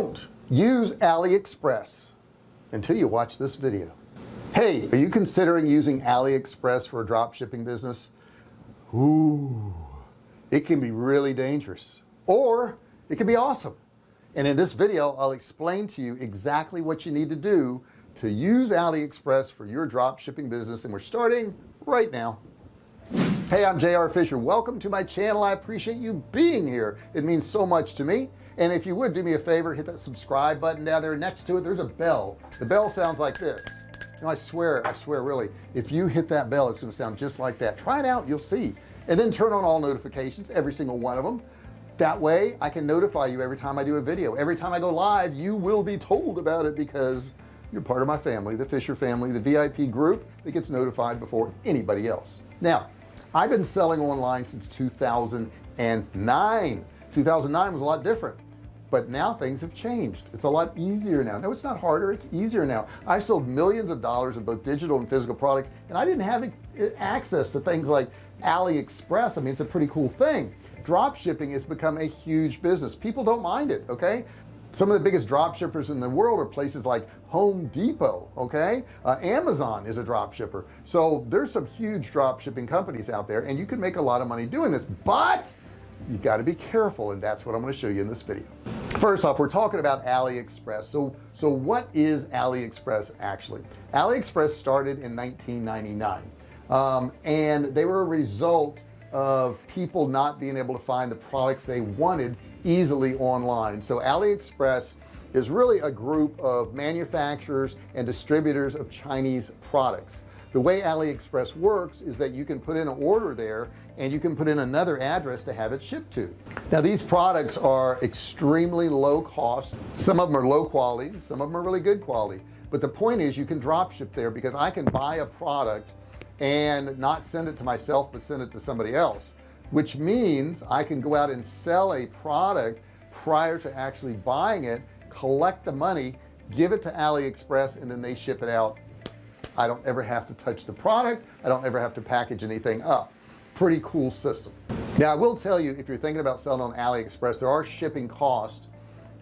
don't use AliExpress until you watch this video. Hey are you considering using AliExpress for a drop shipping business? Ooh, it can be really dangerous or it can be awesome. And in this video I'll explain to you exactly what you need to do to use AliExpress for your drop shipping business and we're starting right now hey I'm JR Fisher. Welcome to my channel. I appreciate you being here. It means so much to me. And if you would do me a favor hit that subscribe button down there next to it. There's a bell. The bell sounds like this. Know, I swear I swear really if you hit that bell it's going to sound just like that. Try it out you'll see. And then turn on all notifications every single one of them that way I can notify you every time I do a video. Every time I go live you will be told about it because you're part of my family the Fisher family the VIP group that gets notified before anybody else. Now I've been selling online since 2009 2009 was a lot different but now things have changed. It's a lot easier now. No it's not harder it's easier now. I've sold millions of dollars of both digital and physical products and I didn't have eh, access to things like AliExpress. I mean it's a pretty cool thing. Drop shipping has become a huge business. People don't mind it okay some of the biggest drop shippers in the world are places like Home Depot okay? Uh, Amazon is a drop shipper. So there's some huge drop shipping companies out there and you can make a lot of money doing this but you got to be careful and that's what I'm going to show you in this video. First off we're talking about AliExpress. So so what is AliExpress actually? AliExpress started in 1999 um, and they were a result of people not being able to find the products they wanted easily online. So AliExpress is really a group of manufacturers and distributors of Chinese products. The way AliExpress works is that you can put in an order there and you can put in another address to have it shipped to. Now these products are extremely low cost. Some of them are low quality some of them are really good quality. But the point is you can drop ship there because I can buy a product and not send it to myself but send it to somebody else which means I can go out and sell a product prior to actually buying it collect the money give it to AliExpress and then they ship it out. I don't ever have to touch the product. I don't ever have to package anything up. Pretty cool system. Now I will tell you if you're thinking about selling on AliExpress there are shipping costs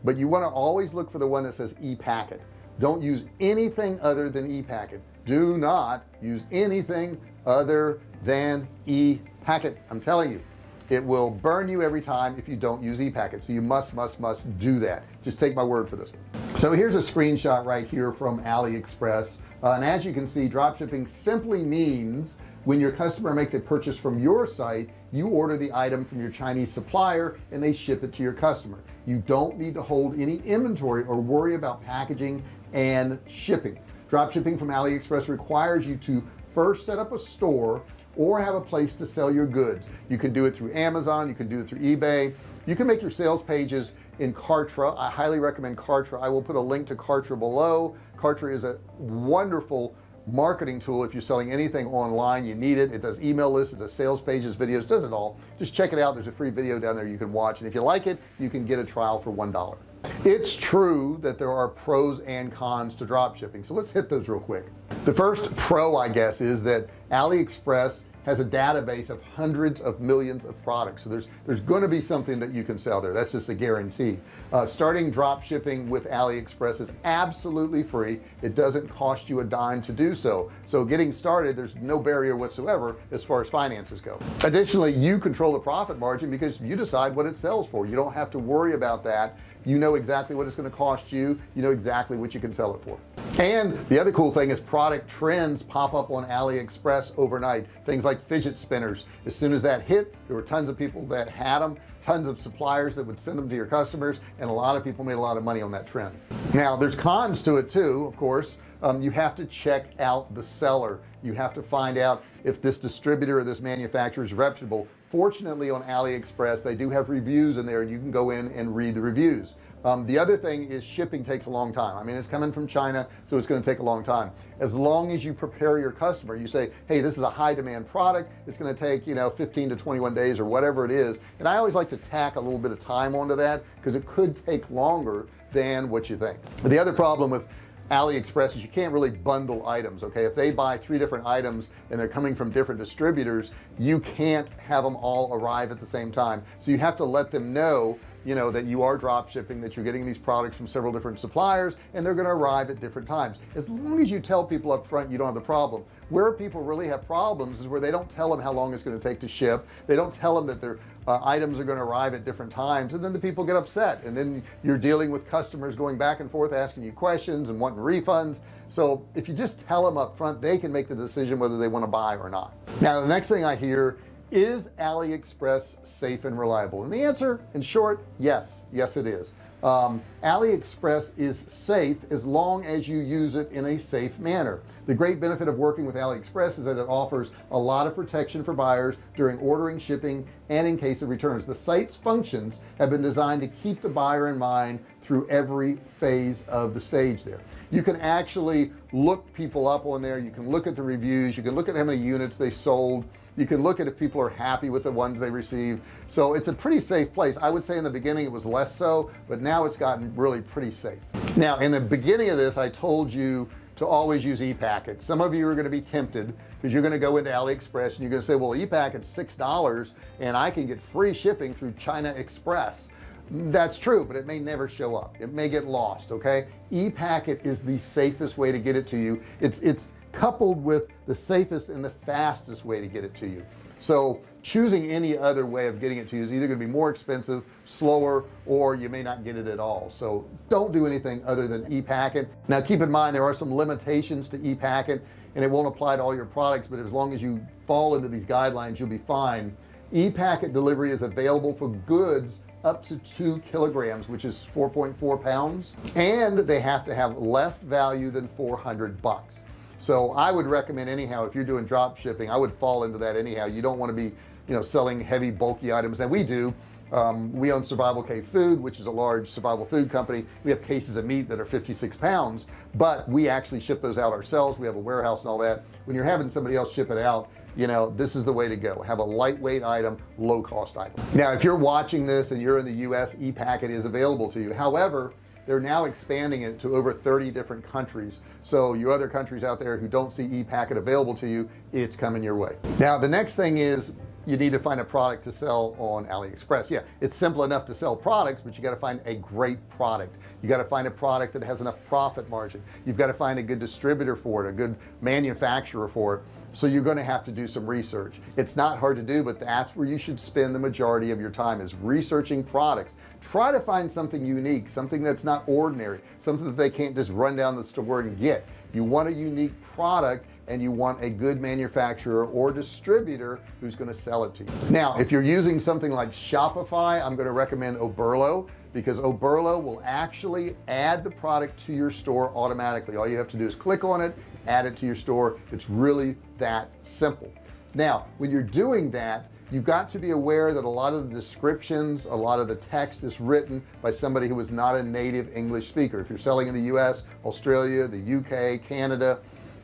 but you want to always look for the one that says e-packet. Don't use anything other than e-packet. Do not use anything other than e-packet I'm telling you it will burn you every time if you don't use e-packet. So you must must must do that. Just take my word for this. So here's a screenshot right here from AliExpress. Uh, and as you can see drop shipping simply means when your customer makes a purchase from your site you order the item from your Chinese supplier and they ship it to your customer. You don't need to hold any inventory or worry about packaging and shipping. Drop shipping from AliExpress requires you to first set up a store or have a place to sell your goods. You can do it through Amazon you can do it through eBay. You can make your sales pages in Kartra. I highly recommend Kartra. I will put a link to Kartra below. Kartra is a wonderful marketing tool if you're selling anything online you need it. It does email lists it does sales pages videos does it all. Just check it out. There's a free video down there you can watch and if you like it you can get a trial for one dollar. It's true that there are pros and cons to drop shipping so let's hit those real quick the first pro I guess is that AliExpress has a database of hundreds of millions of products. So there's there's going to be something that you can sell there. That's just a guarantee. Uh, starting drop shipping with AliExpress is absolutely free. It doesn't cost you a dime to do so. So getting started there's no barrier whatsoever as far as finances go. Additionally you control the profit margin because you decide what it sells for. You don't have to worry about that you know exactly what it's going to cost you. You know exactly what you can sell it for. And the other cool thing is product trends pop up on AliExpress overnight. Things like fidget spinners. As soon as that hit there were tons of people that had them tons of suppliers that would send them to your customers and a lot of people made a lot of money on that trend. Now there's cons to it too of course um, you have to check out the seller. You have to find out if this distributor or this manufacturer is reputable. Fortunately on AliExpress they do have reviews in there and you can go in and read the reviews. Um, the other thing is shipping takes a long time. I mean it's coming from China so it's going to take a long time. As long as you prepare your customer you say hey this is a high demand product. It's going to take you know 15 to 21 days or whatever it is. And I always like to tack a little bit of time onto that because it could take longer than what you think. The other problem with AliExpress is you can't really bundle items okay? If they buy three different items and they're coming from different distributors you can't have them all arrive at the same time. So you have to let them know you know that you are drop shipping that you're getting these products from several different suppliers and they're going to arrive at different times. As long as you tell people up front you don't have the problem. Where people really have problems is where they don't tell them how long it's going to take to ship. They don't tell them that their uh, items are going to arrive at different times and then the people get upset. And then you're dealing with customers going back and forth asking you questions and wanting refunds. So if you just tell them up front they can make the decision whether they want to buy or not. Now the next thing I hear is AliExpress safe and reliable? And the answer in short yes. Yes it is. Um, AliExpress is safe as long as you use it in a safe manner. The great benefit of working with AliExpress is that it offers a lot of protection for buyers during ordering shipping and in case of returns. The site's functions have been designed to keep the buyer in mind through every phase of the stage there. You can actually look people up on there. You can look at the reviews. You can look at how many units they sold. You can look at if people are happy with the ones they received. So it's a pretty safe place. I would say in the beginning it was less so but now it's gotten really pretty safe. Now in the beginning of this I told you to always use ePacket. Some of you are going to be tempted because you're going to go into AliExpress and you're going to say well ePacket's six dollars and I can get free shipping through China Express that's true but it may never show up. It may get lost okay? ePacket is the safest way to get it to you. It's it's coupled with the safest and the fastest way to get it to you. So choosing any other way of getting it to you is either going to be more expensive slower or you may not get it at all. So don't do anything other than ePacket. Now keep in mind there are some limitations to ePacket and it won't apply to all your products but as long as you fall into these guidelines you'll be fine. ePacket delivery is available for goods up to two kilograms which is 4.4 pounds and they have to have less value than 400 bucks. So I would recommend anyhow if you're doing drop shipping I would fall into that anyhow. You don't want to be you know selling heavy bulky items. And we do um, we own survival cave food which is a large survival food company. We have cases of meat that are 56 pounds but we actually ship those out ourselves. We have a warehouse and all that. When you're having somebody else ship it out you know this is the way to go. Have a lightweight item low cost item. Now if you're watching this and you're in the US ePacket is available to you. However they're now expanding it to over 30 different countries. So you other countries out there who don't see ePacket available to you it's coming your way. Now the next thing is you need to find a product to sell on AliExpress. Yeah it's simple enough to sell products but you got to find a great product. You got to find a product that has enough profit margin. You've got to find a good distributor for it a good manufacturer for it so you're going to have to do some research. It's not hard to do but that's where you should spend the majority of your time is researching products. Try to find something unique something that's not ordinary something that they can't just run down the store and get. You want a unique product and you want a good manufacturer or distributor who's going to sell it to you. Now if you're using something like Shopify I'm going to recommend Oberlo because Oberlo will actually add the product to your store automatically. All you have to do is click on it add it to your store. It's really that simple. Now when you're doing that you've got to be aware that a lot of the descriptions a lot of the text is written by somebody who is not a native English speaker. If you're selling in the US Australia the UK Canada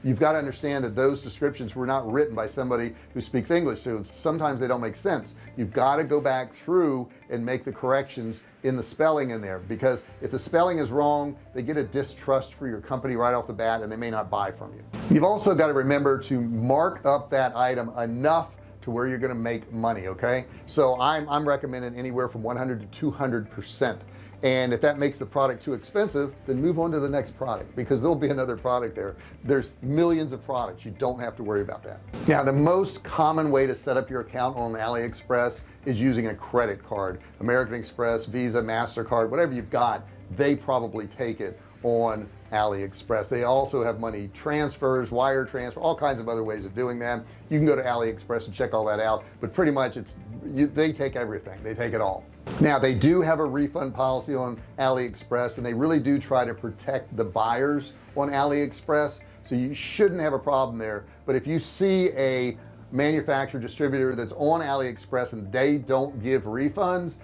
you've got to understand that those descriptions were not written by somebody who speaks English so sometimes they don't make sense. You've got to go back through and make the corrections in the spelling in there because if the spelling is wrong they get a distrust for your company right off the bat and they may not buy from you. You've also got to remember to mark up that item enough to where you're going to make money okay? So I'm, I'm recommending anywhere from 100 to 200 percent and if that makes the product too expensive then move on to the next product because there'll be another product there. There's millions of products. You don't have to worry about that. Now the most common way to set up your account on AliExpress is using a credit card. American Express Visa MasterCard whatever you've got they probably take it on AliExpress. They also have money transfers wire transfer all kinds of other ways of doing that. You can go to AliExpress and check all that out but pretty much it's you, they take everything. They take it all. Now they do have a refund policy on AliExpress and they really do try to protect the buyers on AliExpress so you shouldn't have a problem there. But if you see a manufacturer distributor that's on AliExpress and they don't give refunds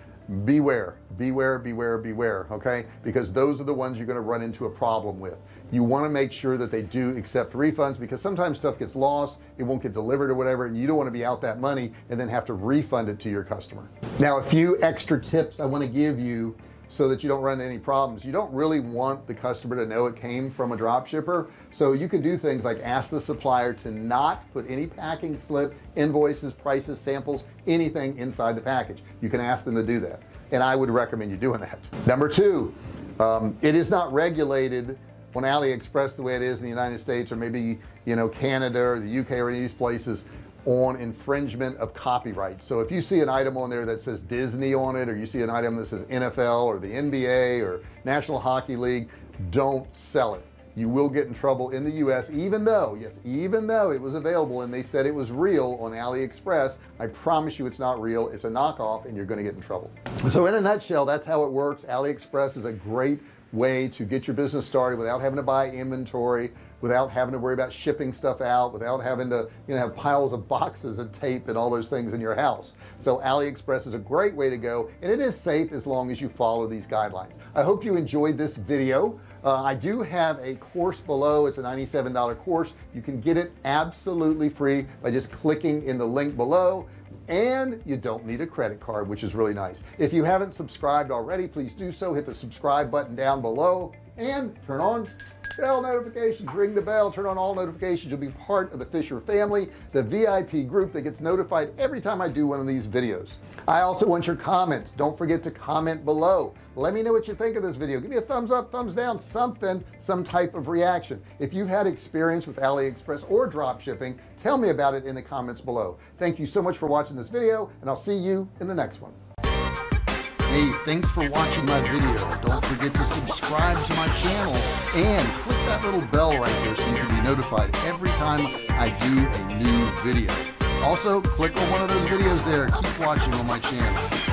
beware. Beware beware beware okay? Because those are the ones you're going to run into a problem with you want to make sure that they do accept refunds because sometimes stuff gets lost it won't get delivered or whatever and you don't want to be out that money and then have to refund it to your customer. Now a few extra tips I want to give you so that you don't run into any problems. You don't really want the customer to know it came from a drop shipper so you can do things like ask the supplier to not put any packing slip invoices prices samples anything inside the package. You can ask them to do that and I would recommend you doing that. Number two um, it is not regulated on AliExpress the way it is in the United States or maybe you know Canada or the UK or these places on infringement of copyright. So if you see an item on there that says Disney on it or you see an item that says NFL or the NBA or National Hockey League don't sell it. You will get in trouble in the US even though yes even though it was available and they said it was real on AliExpress. I promise you it's not real. It's a knockoff and you're going to get in trouble. So in a nutshell that's how it works. AliExpress is a great way to get your business started without having to buy inventory without having to worry about shipping stuff out without having to you know have piles of boxes of tape and all those things in your house. So AliExpress is a great way to go and it is safe as long as you follow these guidelines. I hope you enjoyed this video. Uh, I do have a course below. It's a $97 course. You can get it absolutely free by just clicking in the link below and you don't need a credit card which is really nice. If you haven't subscribed already please do so. Hit the subscribe button down below and turn on bell notifications. Ring the bell. Turn on all notifications. You'll be part of the Fisher family the VIP group that gets notified every time I do one of these videos. I also want your comments don't forget to comment below. Let me know what you think of this video. Give me a thumbs up thumbs down something some type of reaction. If you've had experience with AliExpress or drop shipping tell me about it in the comments below. Thank you so much for watching this video and I'll see you in the next one Hey, thanks for watching my video. Don't forget to subscribe to my channel and click that little bell right there so you can be notified every time I do a new video. Also, click on one of those videos there. Keep watching on my channel.